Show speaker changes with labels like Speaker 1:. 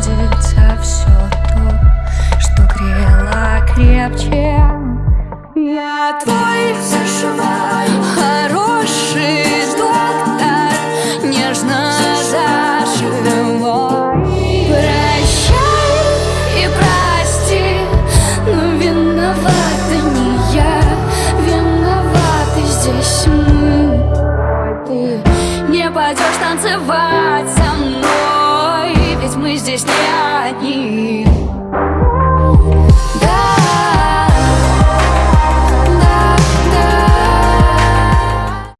Speaker 1: забудется все то, что грело крепче. Я твой зашиваю хороший доктор, нежно зашивай. Прощай и прости, но виновата не я, виноваты здесь мы. Ты не пойдешь танцевать со мной. existé allí.